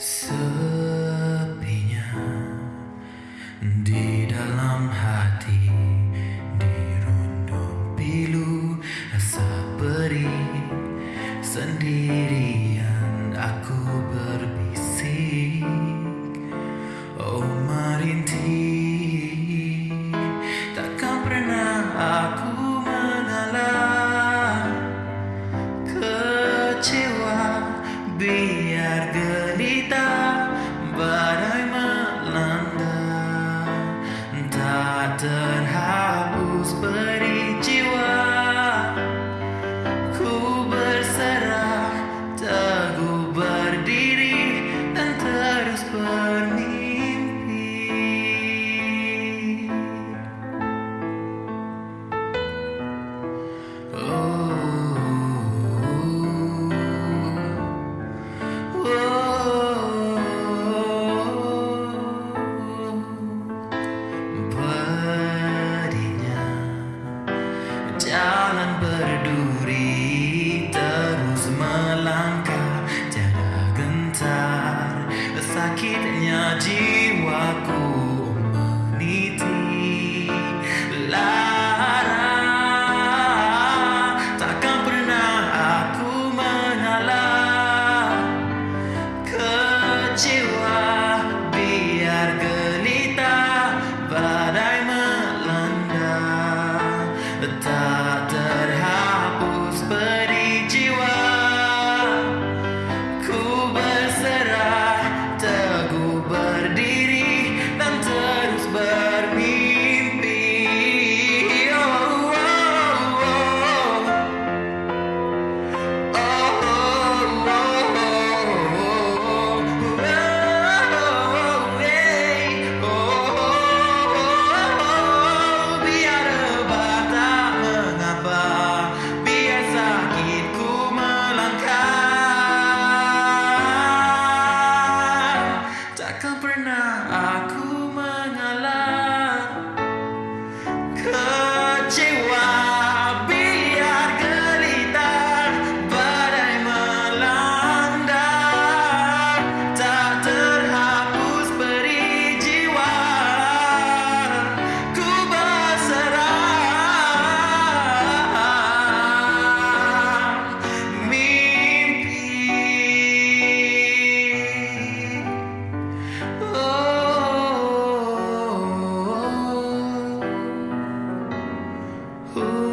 Sepinya di dalam hati dirundung pilu rasa perih sendirian but I berduri terus melangkah tiada gentar. Sakitnya jiwaku 嗯